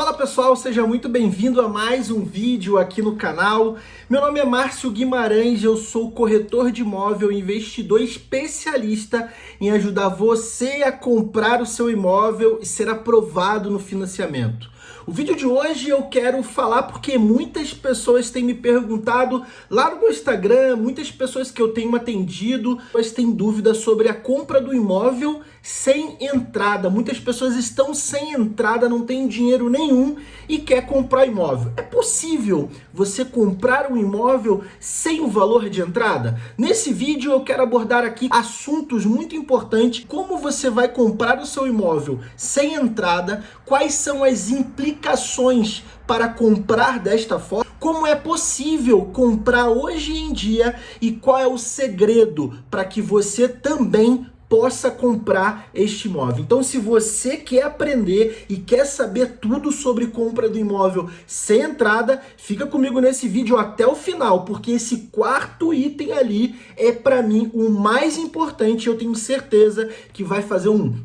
Fala pessoal, seja muito bem-vindo a mais um vídeo aqui no canal. Meu nome é Márcio Guimarães, eu sou corretor de imóvel, investidor especialista em ajudar você a comprar o seu imóvel e ser aprovado no financiamento. O vídeo de hoje eu quero falar porque muitas pessoas têm me perguntado lá no meu Instagram, muitas pessoas que eu tenho atendido, mas têm dúvidas sobre a compra do imóvel sem entrada. Muitas pessoas estão sem entrada, não tem dinheiro nenhum e quer comprar imóvel. É possível você comprar um imóvel sem o valor de entrada? Nesse vídeo eu quero abordar aqui assuntos muito importantes, como você vai comprar o seu imóvel sem entrada, quais são as implicações para comprar desta forma, como é possível comprar hoje em dia? E qual é o segredo para que você também possa comprar este imóvel. Então, se você quer aprender e quer saber tudo sobre compra do imóvel sem entrada, fica comigo nesse vídeo até o final, porque esse quarto item ali é para mim o mais importante. Eu tenho certeza que vai fazer um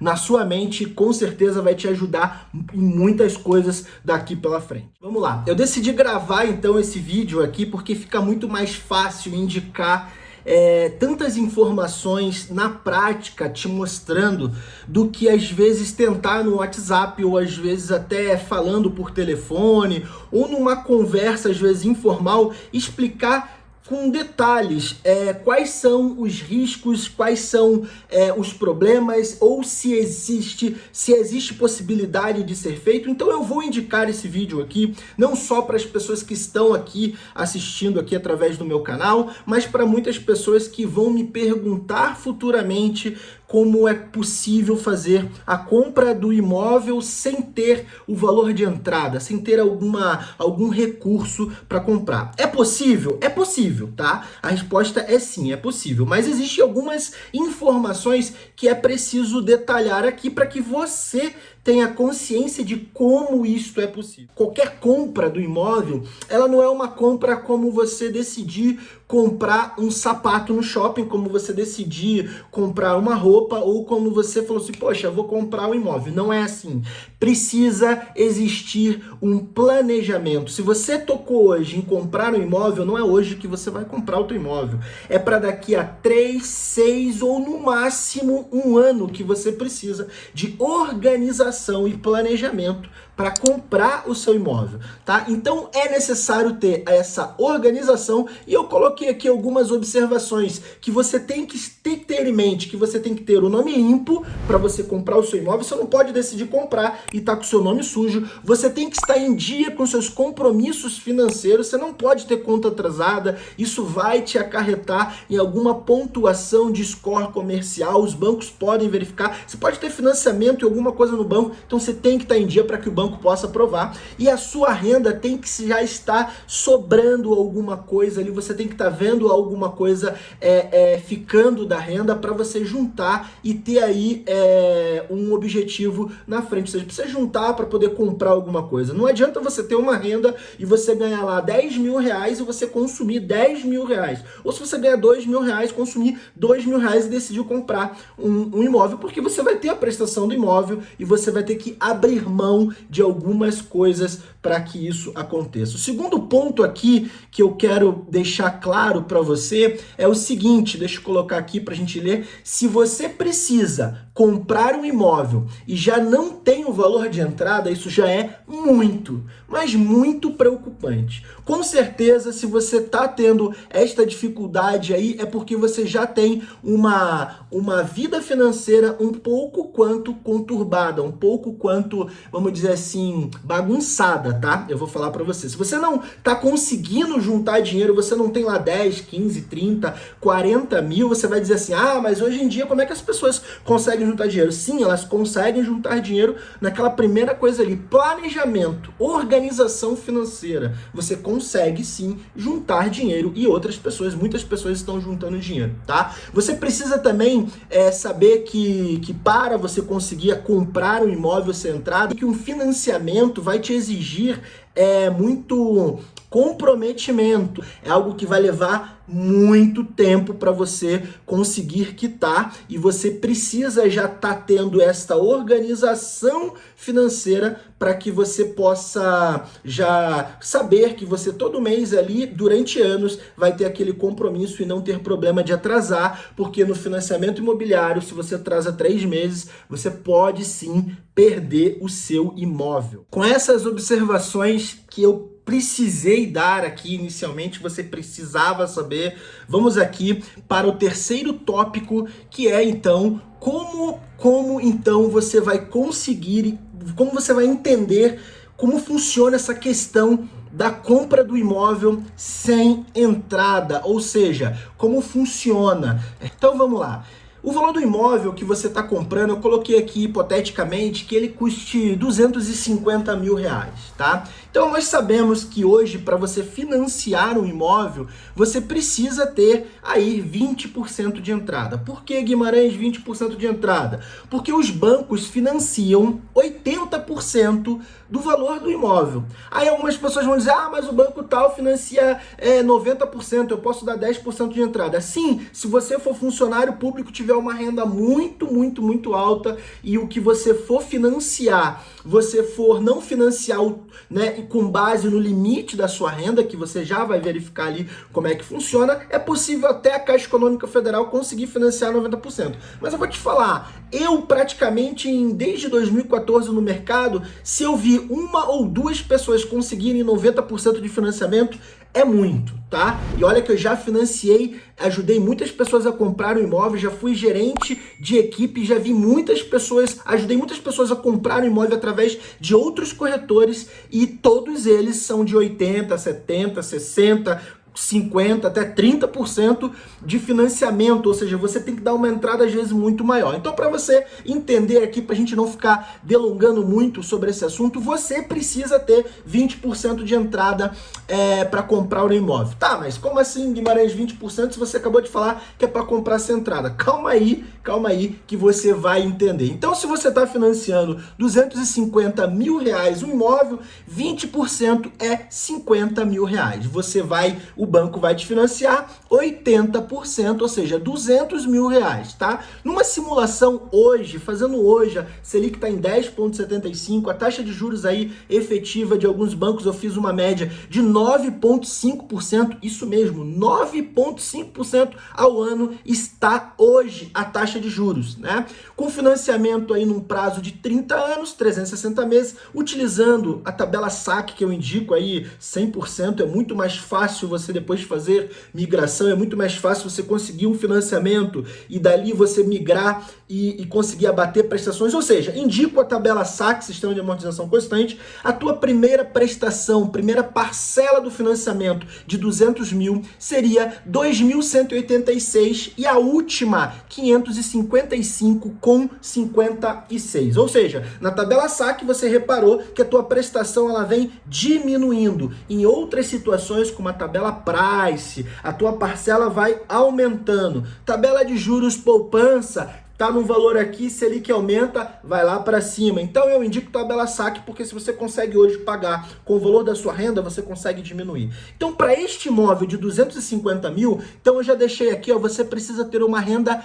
na sua mente, com certeza vai te ajudar em muitas coisas daqui pela frente. Vamos lá, eu decidi gravar então esse vídeo aqui porque fica muito mais fácil indicar é, tantas informações na prática te mostrando do que às vezes tentar no WhatsApp ou às vezes até falando por telefone ou numa conversa às vezes informal explicar com detalhes é, quais são os riscos, quais são é, os problemas ou se existe, se existe possibilidade de ser feito. Então eu vou indicar esse vídeo aqui, não só para as pessoas que estão aqui assistindo aqui através do meu canal, mas para muitas pessoas que vão me perguntar futuramente como é possível fazer a compra do imóvel sem ter o valor de entrada, sem ter alguma, algum recurso para comprar. É possível? É possível, tá? A resposta é sim, é possível. Mas existem algumas informações que é preciso detalhar aqui para que você tenha consciência de como isto é possível. Qualquer compra do imóvel, ela não é uma compra como você decidir comprar um sapato no shopping, como você decidir comprar uma roupa ou como você falou assim, poxa, vou comprar um imóvel. Não é assim. Precisa existir um planejamento. Se você tocou hoje em comprar um imóvel, não é hoje que você vai comprar outro imóvel. É para daqui a três, seis ou no máximo um ano que você precisa de organização e planejamento para comprar o seu imóvel, tá? Então é necessário ter essa organização e eu coloquei aqui algumas observações que você tem que ter em mente, que você tem que ter o nome limpo para você comprar o seu imóvel, você não pode decidir comprar e tá com o seu nome sujo, você tem que estar em dia com seus compromissos financeiros, você não pode ter conta atrasada, isso vai te acarretar em alguma pontuação de score comercial, os bancos podem verificar, você pode ter financiamento e alguma coisa no banco, então você tem que estar em dia para que o banco banco possa provar. E a sua renda tem que já estar sobrando alguma coisa ali, você tem que estar tá vendo alguma coisa é, é, ficando da renda para você juntar e ter aí é, um objetivo na frente. Seja, precisa juntar para poder comprar alguma coisa. Não adianta você ter uma renda e você ganhar lá 10 mil reais e você consumir 10 mil reais. Ou se você ganhar 2 mil reais, consumir 2 mil reais e decidiu comprar um, um imóvel, porque você vai ter a prestação do imóvel e você vai ter que abrir mão algumas coisas para que isso aconteça. O segundo ponto aqui que eu quero deixar claro para você é o seguinte, deixa eu colocar aqui para a gente ler. Se você precisa comprar um imóvel e já não tem o valor de entrada, isso já é muito, mas muito preocupante. Com certeza, se você está tendo esta dificuldade aí, é porque você já tem uma, uma vida financeira um pouco quanto conturbada, um pouco quanto, vamos dizer assim, bagunçada, tá? Eu vou falar para você. Se você não está conseguindo juntar dinheiro, você não tem lá 10, 15, 30, 40 mil, você vai dizer assim, ah, mas hoje em dia como é que as pessoas conseguem juntar dinheiro. Sim, elas conseguem juntar dinheiro naquela primeira coisa ali, planejamento, organização financeira. Você consegue sim juntar dinheiro e outras pessoas, muitas pessoas estão juntando dinheiro, tá? Você precisa também é, saber que, que para você conseguir comprar um imóvel centrado, que um financiamento vai te exigir dire é muito comprometimento. É algo que vai levar muito tempo para você conseguir quitar e você precisa já estar tá tendo esta organização financeira para que você possa já saber que você todo mês ali, durante anos, vai ter aquele compromisso e não ter problema de atrasar, porque no financiamento imobiliário, se você atrasa três meses, você pode sim perder o seu imóvel. Com essas observações que eu precisei dar aqui inicialmente, você precisava saber. Vamos aqui para o terceiro tópico, que é então como como então você vai conseguir, como você vai entender como funciona essa questão da compra do imóvel sem entrada, ou seja, como funciona. Então vamos lá. O valor do imóvel que você está comprando, eu coloquei aqui hipoteticamente que ele custe 250 mil reais, tá? Então nós sabemos que hoje para você financiar um imóvel, você precisa ter aí 20% de entrada. Por que Guimarães 20% de entrada? Porque os bancos financiam 80% do valor do imóvel. Aí algumas pessoas vão dizer, ah, mas o banco tal financia é, 90%, eu posso dar 10% de entrada. Sim, se você for funcionário público, tiver uma renda muito, muito, muito alta e o que você for financiar, você for não financiar né, com base no limite da sua renda, que você já vai verificar ali como é que funciona, é possível até a Caixa Econômica Federal conseguir financiar 90%. Mas eu vou te falar, eu praticamente em, desde 2014 no mercado, se eu vi uma ou duas pessoas conseguirem 90% de financiamento, é muito, tá? E olha que eu já financiei, ajudei muitas pessoas a comprar um imóvel, já fui gerente de equipe, já vi muitas pessoas, ajudei muitas pessoas a comprar um imóvel através de outros corretores e todos eles são de 80, 70, 60, 50 até 30% de financiamento, ou seja, você tem que dar uma entrada às vezes muito maior. Então, para você entender aqui, para a gente não ficar delongando muito sobre esse assunto, você precisa ter 20% de entrada é, para comprar o imóvel. Tá, mas como assim, Guimarães, 20% se você acabou de falar que é para comprar essa entrada? Calma aí, calma aí que você vai entender. Então, se você está financiando 250 mil reais um imóvel, 20% é 50 mil reais. Você vai, o banco vai te financiar 80%, ou seja, 200 mil reais, tá? Numa simulação hoje, fazendo hoje, a Selic está em 10,75, a taxa de juros aí efetiva de alguns bancos, eu fiz uma média de 9,5%, isso mesmo, 9,5% ao ano está hoje a taxa de juros, né? Com financiamento aí num prazo de 30 anos, 360 meses, utilizando a tabela SAC que eu indico aí, 100%, é muito mais fácil você depois de fazer migração, é muito mais fácil você conseguir um financiamento e dali você migrar e, e conseguir abater prestações. Ou seja, indico a tabela SAC, Sistema de Amortização Constante, a tua primeira prestação, primeira parcela do financiamento de 200 mil seria 2.186 e a última 555 com 56. Ou seja, na tabela SAC você reparou que a tua prestação ela vem diminuindo. Em outras situações, como a tabela price, a tua parcela vai aumentando. Tabela de juros poupança, tá no valor aqui, se ele que aumenta, vai lá para cima. Então eu indico tabela saque, porque se você consegue hoje pagar com o valor da sua renda, você consegue diminuir. Então para este imóvel de 250 mil, então eu já deixei aqui, ó, você precisa ter uma renda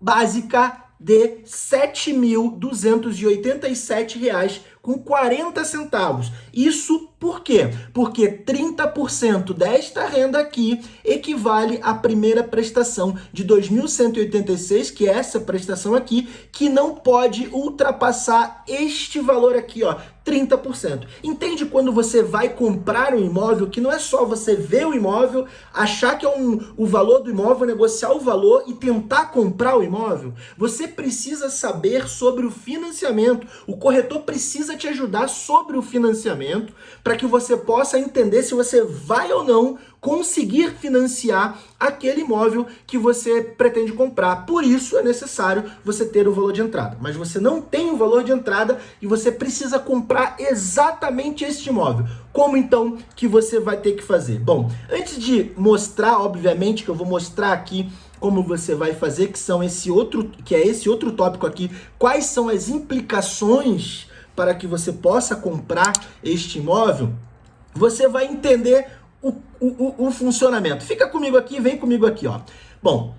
básica de R$ 7.287 com 40 centavos. Isso por quê? Porque 30% desta renda aqui equivale à primeira prestação de 2.186, que é essa prestação aqui, que não pode ultrapassar este valor aqui, ó, 30%. Entende quando você vai comprar um imóvel que não é só você ver o imóvel, achar que é um, o valor do imóvel, negociar o valor e tentar comprar o imóvel? Você precisa saber sobre o financiamento. O corretor precisa te ajudar sobre o financiamento para que você possa entender se você vai ou não conseguir financiar aquele imóvel que você pretende comprar. Por isso é necessário você ter o valor de entrada. Mas você não tem o valor de entrada e você precisa comprar exatamente este imóvel. Como então que você vai ter que fazer? Bom, antes de mostrar, obviamente, que eu vou mostrar aqui como você vai fazer, que são esse outro, que é esse outro tópico aqui, quais são as implicações para que você possa comprar este imóvel, você vai entender o, o, o, funcionamento. Fica comigo aqui, vem comigo aqui, ó. Bom,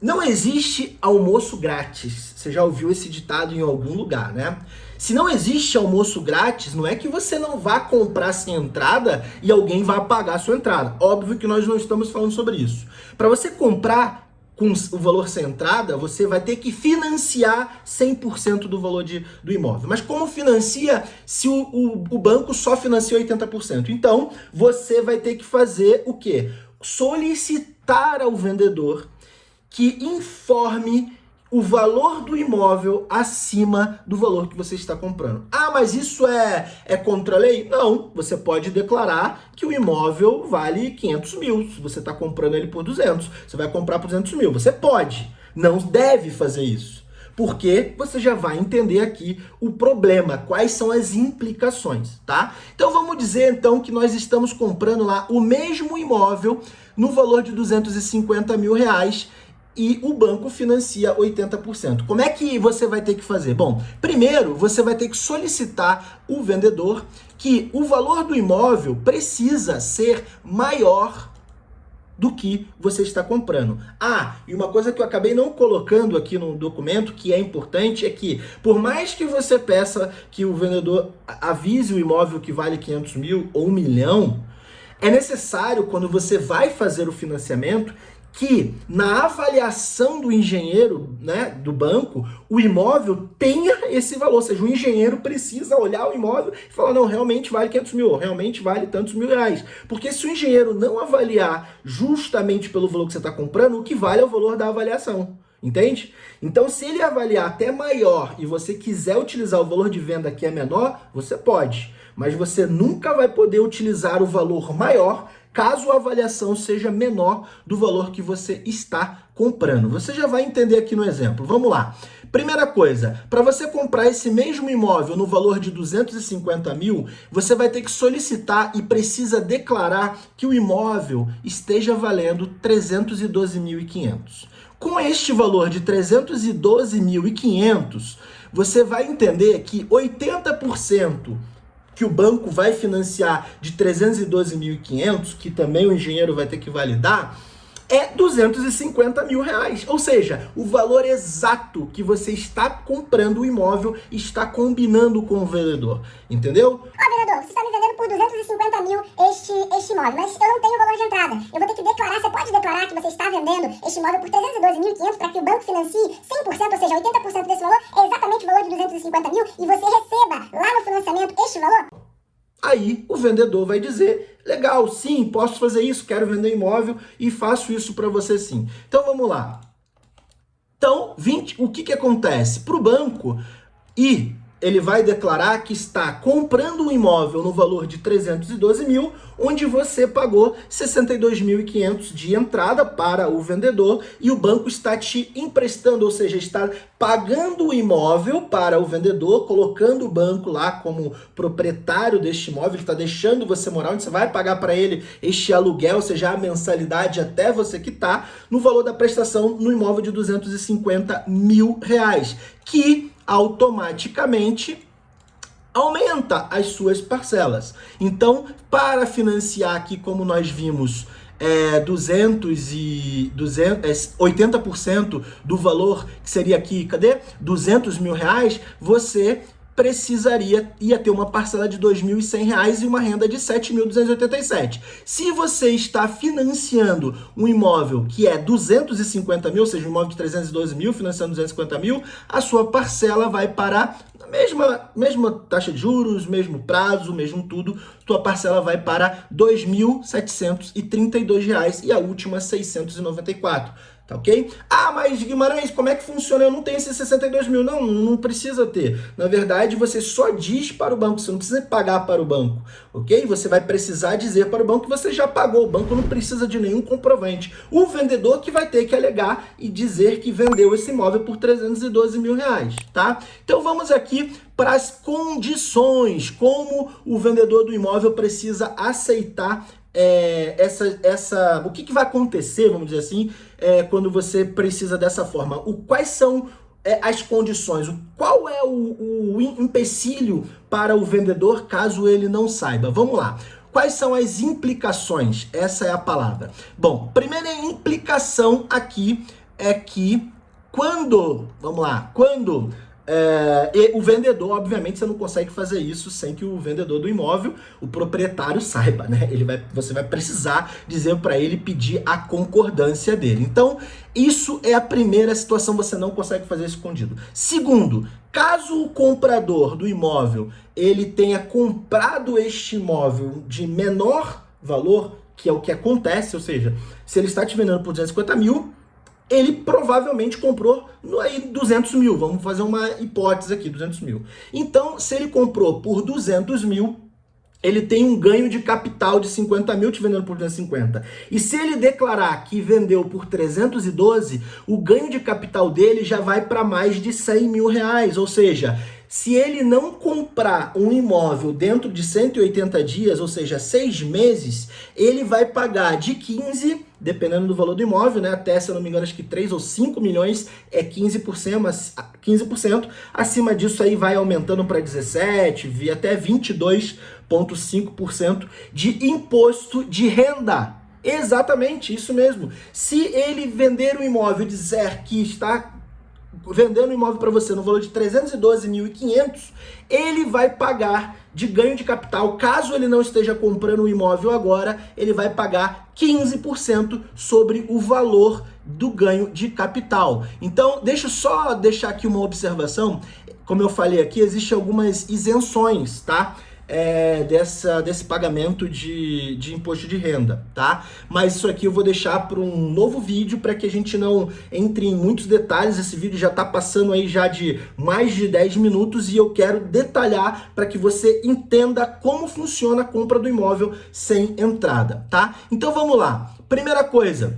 não existe almoço grátis. Você já ouviu esse ditado em algum lugar, né? Se não existe almoço grátis, não é que você não vá comprar sem entrada e alguém vá pagar a sua entrada. Óbvio que nós não estamos falando sobre isso. Para você comprar com o valor sem entrada, você vai ter que financiar 100% do valor de, do imóvel. Mas como financia se o, o, o banco só financia 80%? Então, você vai ter que fazer o quê? Solicitar ao vendedor que informe o valor do imóvel acima do valor que você está comprando. Ah, mas isso é, é contra a lei? Não, você pode declarar que o imóvel vale 500 mil. Se você está comprando ele por 200, você vai comprar por 200 mil. Você pode, não deve fazer isso. Porque você já vai entender aqui o problema, quais são as implicações, tá? Então vamos dizer então que nós estamos comprando lá o mesmo imóvel no valor de 250 mil reais e o banco financia 80%. Como é que você vai ter que fazer? Bom, primeiro você vai ter que solicitar o vendedor que o valor do imóvel precisa ser maior do que você está comprando. Ah, e uma coisa que eu acabei não colocando aqui no documento, que é importante, é que por mais que você peça que o vendedor avise o imóvel que vale 500 mil ou 1 milhão, é necessário, quando você vai fazer o financiamento, que na avaliação do engenheiro, né, do banco, o imóvel tenha esse valor. Ou seja, o engenheiro precisa olhar o imóvel e falar, não, realmente vale 500 mil, realmente vale tantos mil reais. Porque se o engenheiro não avaliar justamente pelo valor que você está comprando, o que vale é o valor da avaliação. Entende? Então, se ele avaliar até maior e você quiser utilizar o valor de venda que é menor, você pode. Mas você nunca vai poder utilizar o valor maior caso a avaliação seja menor do valor que você está comprando. Você já vai entender aqui no exemplo. Vamos lá. Primeira coisa, para você comprar esse mesmo imóvel no valor de 250 mil, você vai ter que solicitar e precisa declarar que o imóvel esteja valendo 312.500. Com este valor de 312.500, você vai entender que 80% que o banco vai financiar de 312.500, que também o engenheiro vai ter que validar, é 250 mil reais. Ou seja, o valor exato que você está comprando o imóvel está combinando com o vendedor. Entendeu? Ó, vendedor, você está me vendendo por 250 mil este, este imóvel, mas eu não tenho valor de entrada. Eu vou ter que declarar, você pode declarar que você está vendendo este imóvel por 312.500 para que o banco financie 100%, ou seja, 80% desse valor é exatamente o valor de 250 mil e você receba lá no financiamento este valor? Aí o vendedor vai dizer, legal, sim, posso fazer isso, quero vender imóvel e faço isso para você sim. Então vamos lá. Então, 20, o que, que acontece? Para o banco, e ele vai declarar que está comprando um imóvel no valor de 312 mil, onde você pagou 62.500 de entrada para o vendedor e o banco está te emprestando, ou seja, está pagando o imóvel para o vendedor, colocando o banco lá como proprietário deste imóvel, está deixando você morar, onde você vai pagar para ele este aluguel, ou seja, a mensalidade até você quitar, no valor da prestação no imóvel de 250 mil reais, que automaticamente aumenta as suas parcelas. Então, para financiar aqui, como nós vimos, é, 200 e 200, é, 80% do valor que seria aqui, cadê? 200 mil reais, você precisaria ia ter uma parcela de R$ 2.100 e uma renda de R$ 7.287. Se você está financiando um imóvel que é 250 mil, ou seja, um imóvel de 312 mil, financiando 250 mil, a sua parcela vai para a mesma, mesma taxa de juros, mesmo prazo, mesmo tudo, tua parcela vai para R$ 2.732 e a última R$ 694. Tá ok? Ah, mas Guimarães, como é que funciona? Eu não tenho esses 62 mil. Não, não precisa ter. Na verdade, você só diz para o banco, você não precisa pagar para o banco, ok? Você vai precisar dizer para o banco que você já pagou. O banco não precisa de nenhum comprovante. O vendedor que vai ter que alegar e dizer que vendeu esse imóvel por 312 mil reais, tá? Então vamos aqui para as condições, como o vendedor do imóvel precisa aceitar é, essa, essa, o que, que vai acontecer, vamos dizer assim, é, quando você precisa dessa forma? O, quais são é, as condições? O, qual é o, o empecilho para o vendedor caso ele não saiba? Vamos lá. quais são as implicações? Essa é a palavra. Bom, primeira implicação aqui é que quando, vamos lá, quando é, e o vendedor, obviamente, você não consegue fazer isso sem que o vendedor do imóvel, o proprietário, saiba, né? Ele vai, você vai precisar dizer para ele pedir a concordância dele. Então, isso é a primeira situação, você não consegue fazer escondido. Segundo, caso o comprador do imóvel ele tenha comprado este imóvel de menor valor, que é o que acontece, ou seja, se ele está te vendendo por 250 mil, ele provavelmente comprou aí 200 mil. Vamos fazer uma hipótese aqui, 200 mil. Então, se ele comprou por 200 mil, ele tem um ganho de capital de 50 mil te vendendo por 250. E se ele declarar que vendeu por 312, o ganho de capital dele já vai para mais de 100 mil reais. Ou seja, se ele não comprar um imóvel dentro de 180 dias, ou seja, seis meses, ele vai pagar de 15, dependendo do valor do imóvel, né? Até, se eu não me engano, acho que 3 ou 5 milhões é 15%, mas 15%. Acima disso aí vai aumentando para 17, até 22,5% de imposto de renda. Exatamente, isso mesmo. Se ele vender um imóvel e dizer que está vendendo um imóvel para você no valor de 312.500, ele vai pagar de ganho de capital, caso ele não esteja comprando o um imóvel agora, ele vai pagar 15% sobre o valor do ganho de capital. Então, deixa eu só deixar aqui uma observação. Como eu falei aqui, existem algumas isenções, tá? É, dessa, desse pagamento de, de imposto de renda, tá? Mas isso aqui eu vou deixar para um novo vídeo para que a gente não entre em muitos detalhes. Esse vídeo já está passando aí já de mais de 10 minutos e eu quero detalhar para que você entenda como funciona a compra do imóvel sem entrada, tá? Então vamos lá. Primeira coisa,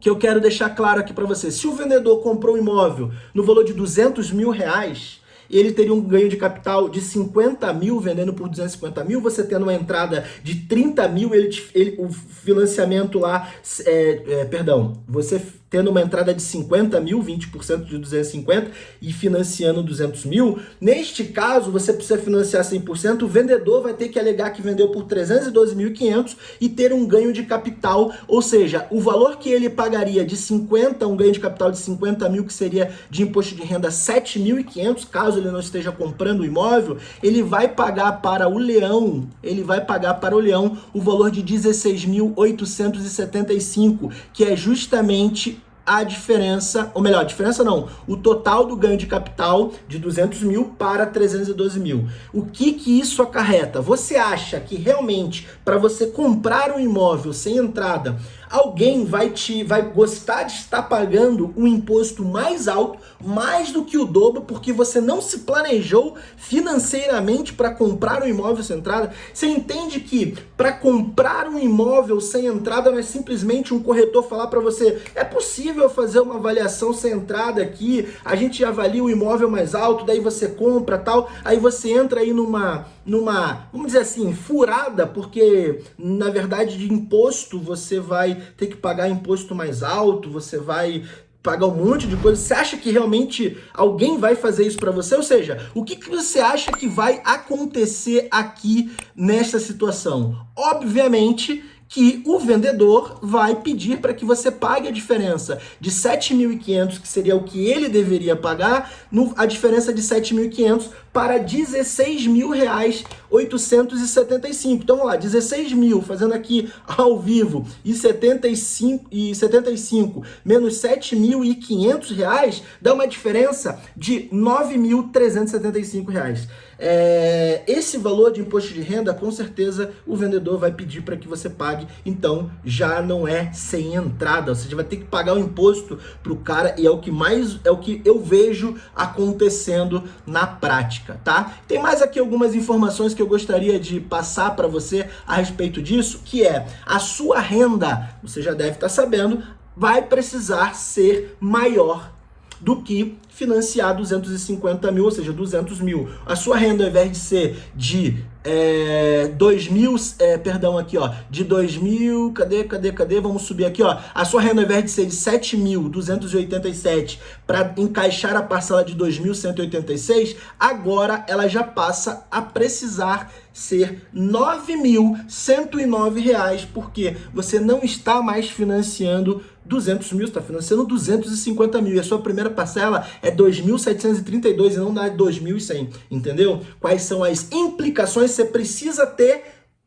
que eu quero deixar claro aqui para você. Se o vendedor comprou um imóvel no valor de 200 mil reais, ele teria um ganho de capital de 50 mil vendendo por 250 mil, você tendo uma entrada de 30 mil, ele, ele o financiamento lá, é, é, perdão, você tendo uma entrada de 50 mil, 20% de 250 e financiando 200 mil, neste caso você precisa financiar 100%, o vendedor vai ter que alegar que vendeu por 312.500 e ter um ganho de capital, ou seja, o valor que ele pagaria de 50, um ganho de capital de 50 mil, que seria de imposto de renda 7.500, caso ele não esteja comprando o imóvel, ele vai pagar para o leão, ele vai pagar para o leão o valor de 16.875, que é justamente a diferença, ou melhor, diferença não, o total do ganho de capital de 200 mil para 312 mil. O que que isso acarreta? Você acha que realmente para você comprar um imóvel sem entrada, alguém vai te vai gostar de estar pagando um imposto mais alto, mais do que o dobro, porque você não se planejou financeiramente para comprar um imóvel sem entrada? Você entende que para comprar um imóvel sem entrada não é simplesmente um corretor falar para você, é possível fazer uma avaliação sem entrada aqui, a gente avalia o imóvel mais alto, daí você compra tal, aí você entra aí numa numa, vamos dizer assim, furada, porque na verdade de imposto você vai ter que pagar imposto mais alto, você vai pagar um monte de coisa. Você acha que realmente alguém vai fazer isso para você? Ou seja, o que, que você acha que vai acontecer aqui nessa situação? Obviamente que o vendedor vai pedir para que você pague a diferença de 7.500, que seria o que ele deveria pagar, no, a diferença de 7.500 para 16 mil reais 875. Então vamos lá, 16 mil, fazendo aqui ao vivo, e 75, e 75 menos 7.500 reais, dá uma diferença de 9.375 reais. É, esse valor de imposto de renda, com certeza, o vendedor vai pedir para que você pague, então já não é sem entrada, você vai ter que pagar o imposto para o cara e é o que mais, é o que eu vejo acontecendo na prática, tá? Tem mais aqui algumas informações que eu gostaria de passar para você a respeito disso, que é a sua renda, você já deve estar tá sabendo, vai precisar ser maior do que financiar 250 mil, ou seja, 200 mil. A sua renda, ao invés de ser de é, 2000, é, perdão, aqui, ó, de 2000, cadê, cadê, cadê? Vamos subir aqui, ó. A sua renda, ao invés de ser de 7.287 para encaixar a parcela de 2.186, agora ela já passa a precisar ser R$ 9.109, porque você não está mais financiando 200 mil, está financiando 250 mil. E a sua primeira parcela é 2.732 e não dá 2.100, entendeu? Quais são as implicações? Você precisa ter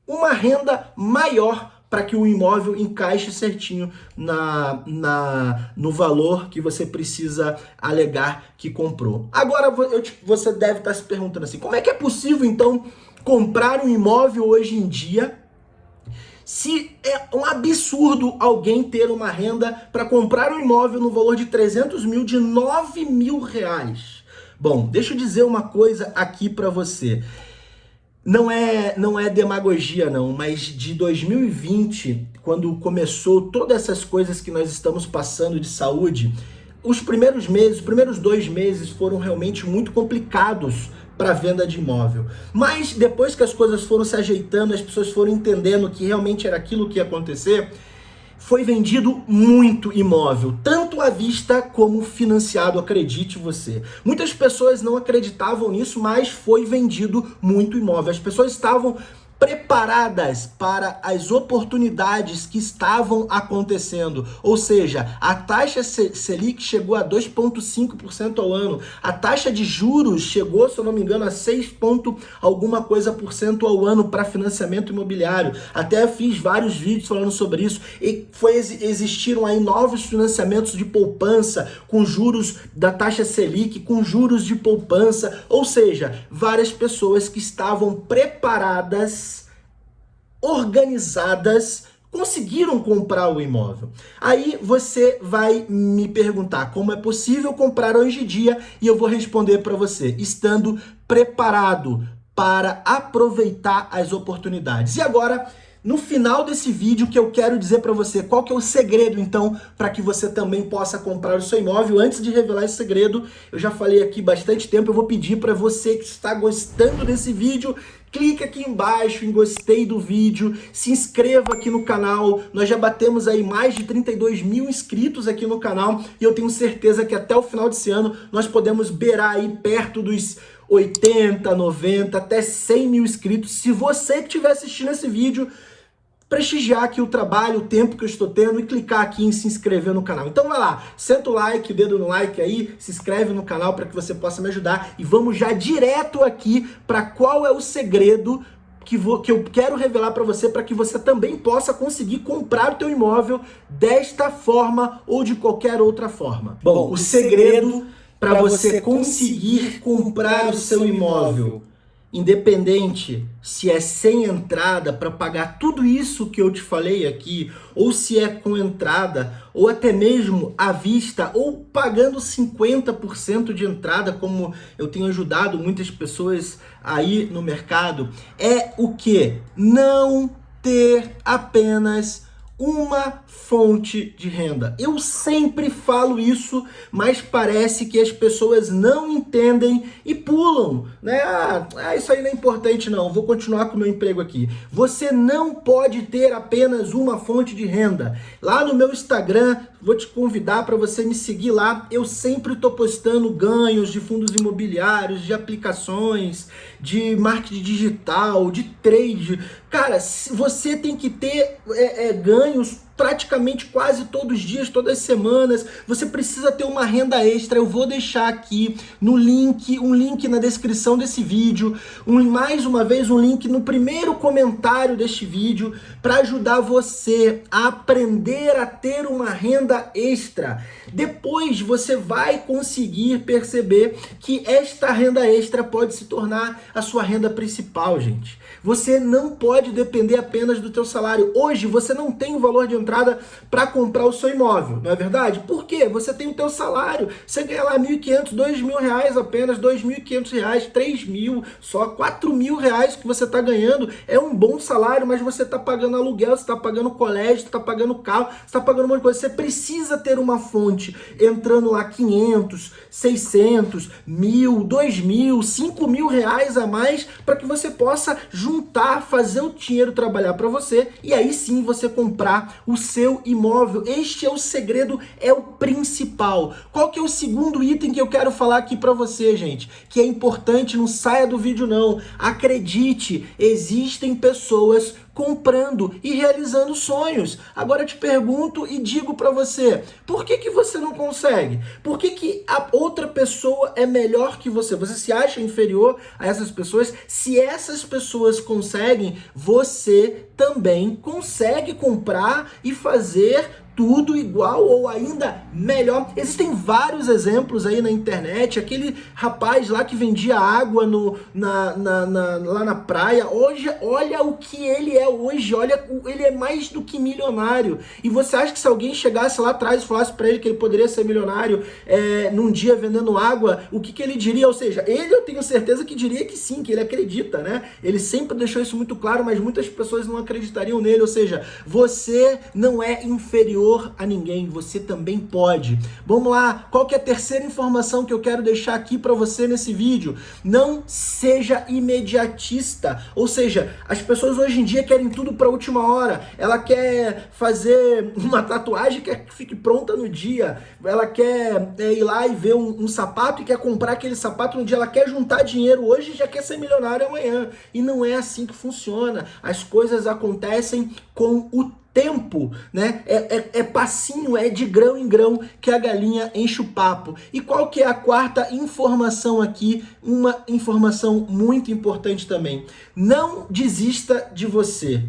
uma renda maior para que o imóvel encaixe certinho na, na, no valor que você precisa alegar que comprou. Agora eu, você deve estar se perguntando assim, como é que é possível então comprar um imóvel hoje em dia se é um absurdo alguém ter uma renda para comprar um imóvel no valor de 300 mil, de 9 mil reais. Bom, deixa eu dizer uma coisa aqui para você. Não é, não é demagogia não, mas de 2020, quando começou todas essas coisas que nós estamos passando de saúde, os primeiros meses, os primeiros dois meses foram realmente muito complicados para venda de imóvel. Mas depois que as coisas foram se ajeitando, as pessoas foram entendendo que realmente era aquilo que ia acontecer, foi vendido muito imóvel, tanto à vista como financiado, acredite você. Muitas pessoas não acreditavam nisso, mas foi vendido muito imóvel. As pessoas estavam preparadas para as oportunidades que estavam acontecendo. Ou seja, a taxa Selic chegou a 2,5% ao ano. A taxa de juros chegou, se eu não me engano, a 6 ponto alguma coisa por cento ao ano para financiamento imobiliário. Até fiz vários vídeos falando sobre isso. E foi, existiram aí novos financiamentos de poupança com juros da taxa Selic, com juros de poupança. Ou seja, várias pessoas que estavam preparadas organizadas conseguiram comprar o imóvel. Aí você vai me perguntar como é possível comprar hoje em dia e eu vou responder para você, estando preparado para aproveitar as oportunidades. E agora, no final desse vídeo que eu quero dizer para você qual que é o segredo então para que você também possa comprar o seu imóvel. Antes de revelar esse segredo, eu já falei aqui bastante tempo, eu vou pedir para você que está gostando desse vídeo clique aqui embaixo em gostei do vídeo, se inscreva aqui no canal, nós já batemos aí mais de 32 mil inscritos aqui no canal e eu tenho certeza que até o final desse ano nós podemos beirar aí perto dos 80, 90, até 100 mil inscritos. Se você que estiver assistindo esse vídeo prestigiar aqui o trabalho, o tempo que eu estou tendo e clicar aqui em se inscrever no canal. Então vai lá, senta o like, o dedo no like aí, se inscreve no canal para que você possa me ajudar e vamos já direto aqui para qual é o segredo que, vou, que eu quero revelar para você para que você também possa conseguir comprar o teu imóvel desta forma ou de qualquer outra forma. Bom, Bom o segredo para você conseguir comprar o seu imóvel independente se é sem entrada para pagar tudo isso que eu te falei aqui, ou se é com entrada, ou até mesmo à vista, ou pagando 50% de entrada, como eu tenho ajudado muitas pessoas aí no mercado, é o que? Não ter apenas uma fonte de renda. Eu sempre falo isso, mas parece que as pessoas não entendem e pulam, né? Ah, ah, isso aí não é importante não, vou continuar com o meu emprego aqui. Você não pode ter apenas uma fonte de renda. Lá no meu Instagram, vou te convidar para você me seguir lá. Eu sempre estou postando ganhos de fundos imobiliários, de aplicações, de marketing digital, de trade. Cara, você tem que ter é, é, ganhos praticamente quase todos os dias, todas as semanas. Você precisa ter uma renda extra. Eu vou deixar aqui no link, um link na descrição desse vídeo, um, mais uma vez um link no primeiro comentário deste vídeo para ajudar você a aprender a ter uma renda extra. Depois você vai conseguir perceber que esta renda extra pode se tornar a sua renda principal, gente. Você não pode depender apenas do teu salário. Hoje você não tem o valor de entrada entrada para comprar o seu imóvel, não é verdade? Por quê? Você tem o teu salário, você ganha lá 1.500, 2.000 reais apenas, 2.500 reais, 3 mil, só 4 mil reais que você está ganhando, é um bom salário, mas você está pagando aluguel, você está pagando colégio, você está pagando carro, você está pagando um monte de coisa, você precisa ter uma fonte entrando lá 500, 600, mil, 2 mil, 5 mil reais a mais para que você possa juntar, fazer o dinheiro trabalhar para você e aí sim você comprar o seu imóvel. Este é o segredo, é o principal. Qual que é o segundo item que eu quero falar aqui para você, gente? Que é importante, não saia do vídeo não. Acredite, existem pessoas comprando e realizando sonhos. Agora eu te pergunto e digo para você, por que, que você não consegue? Por que, que a outra pessoa é melhor que você? Você se acha inferior a essas pessoas? Se essas pessoas conseguem, você também consegue comprar e fazer tudo igual ou ainda melhor. Existem vários exemplos aí na internet, aquele rapaz lá que vendia água no, na, na, na, lá na praia, hoje olha o que ele é hoje, olha, ele é mais do que milionário. E você acha que se alguém chegasse lá atrás e falasse para ele que ele poderia ser milionário é, num dia vendendo água, o que, que ele diria? Ou seja, ele eu tenho certeza que diria que sim, que ele acredita, né? Ele sempre deixou isso muito claro, mas muitas pessoas não acreditariam nele, ou seja, você não é inferior a ninguém, você também pode. Vamos lá, qual que é a terceira informação que eu quero deixar aqui para você nesse vídeo? Não seja imediatista, ou seja, as pessoas hoje em dia querem tudo para última hora, ela quer fazer uma tatuagem que fique pronta no dia, ela quer é, ir lá e ver um, um sapato e quer comprar aquele sapato no dia, ela quer juntar dinheiro hoje e já quer ser milionário amanhã, e não é assim que funciona, as coisas acontecem com o tempo, né? É, é, é, passinho, é de grão em grão que a galinha enche o papo. E qual que é a quarta informação aqui? Uma informação muito importante também. Não desista de você.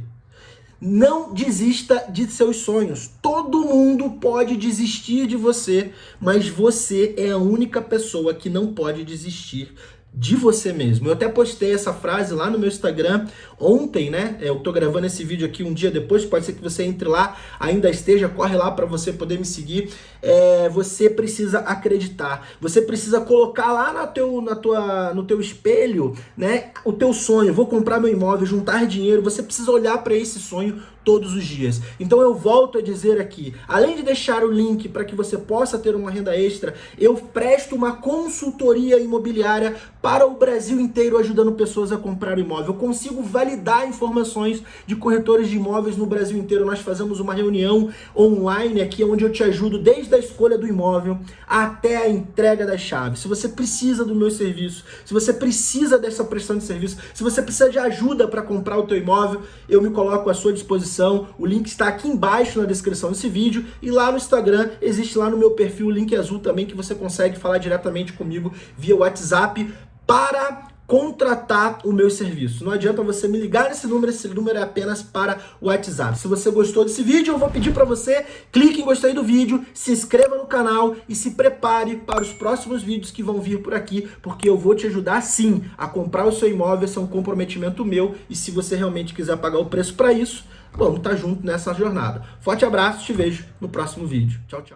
Não desista de seus sonhos. Todo mundo pode desistir de você, mas você é a única pessoa que não pode desistir de você mesmo. Eu até postei essa frase lá no meu Instagram ontem, né? Eu tô gravando esse vídeo aqui um dia depois, pode ser que você entre lá, ainda esteja, corre lá para você poder me seguir. É, você precisa acreditar. Você precisa colocar lá na teu, na tua, no teu espelho, né? O teu sonho. Vou comprar meu imóvel, juntar dinheiro. Você precisa olhar para esse sonho todos os dias. Então eu volto a dizer aqui, além de deixar o link para que você possa ter uma renda extra, eu presto uma consultoria imobiliária para o Brasil inteiro ajudando pessoas a comprar imóvel. Eu consigo validar informações de corretores de imóveis no Brasil inteiro. Nós fazemos uma reunião online aqui onde eu te ajudo desde a escolha do imóvel até a entrega das chaves. Se você precisa do meu serviço, se você precisa dessa prestação de serviço, se você precisa de ajuda para comprar o teu imóvel, eu me coloco à sua disposição descrição, o link está aqui embaixo na descrição desse vídeo e lá no Instagram, existe lá no meu perfil o link azul também que você consegue falar diretamente comigo via WhatsApp para contratar o meu serviço. Não adianta você me ligar nesse número, esse número é apenas para o WhatsApp. Se você gostou desse vídeo, eu vou pedir para você, clique em gostei do vídeo, se inscreva no canal e se prepare para os próximos vídeos que vão vir por aqui, porque eu vou te ajudar sim a comprar o seu imóvel, esse é um comprometimento meu e se você realmente quiser pagar o preço para isso, vamos estar tá junto nessa jornada. Forte abraço, te vejo no próximo vídeo. Tchau, tchau.